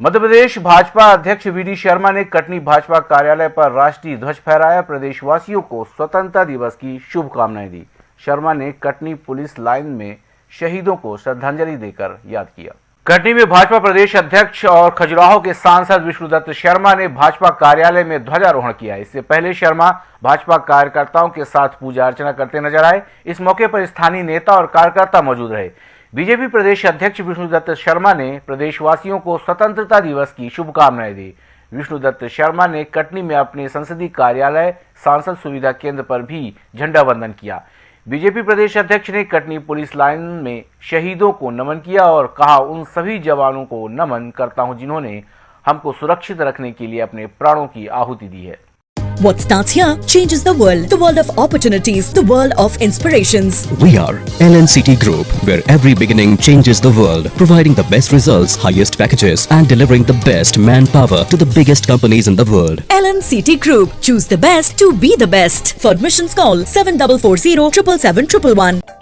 मध्य प्रदेश भाजपा अध्यक्ष वीडी शर्मा ने कटनी भाजपा कार्यालय पर राष्ट्रीय ध्वज फहराया। प्रदेशवासियों को स्वतंत्रता दिवस की शुभकामनाएँ दी। शर्मा ने कटनी पुलिस लाइन में शहीदों को श्रद्धांजलि देकर याद किया। कटनी में भाजपा प्रदेश अध्यक्ष और खजुराहो के सांसद विष्णुदत्त शर्मा ने भाजपा कार्यालय में ध्वजारोहण किया। इससे पहले शर्मा भाजपा कार्यकर्ताओं के साथ पूजा अर्चना करते नज़र आए। इस मौके पर स्थानीय नेता और कार्यकर्ता मौजूद रहे। बीजेपी प्रदेश अध्यक्ष विष्णुदत्त शर्मा ने प्रदेशवासियों को स्वतंत्रता दिवस की शुभकामनाएँ दी। विष्णुदत्त शर्मा ने कटनी में अपने संसदीय कार्यालय, सांसद सुविधा केंद्र पर भी झंडा वंदन किया। बीजेपी प्रदेश अध्यक्ष ने कटनी पुलिस लाइन में शहीदों को नमन किया और कहा, उन सभी जवानों को नमन करता हूँ जिन्होंने हमको सुरक्षित रखने के लिए अपने प्राणों की आहुति दी है। What starts here changes the world. The world of opportunities, the world of inspirations. We are LNCT Group, where every beginning changes the world, providing the best results, highest packages, and delivering the best manpower to the biggest companies in the world. LNCT Group. Choose the best to be the best. For admissions call 7440 777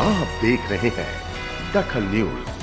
आप देख रहे हैं दखल news.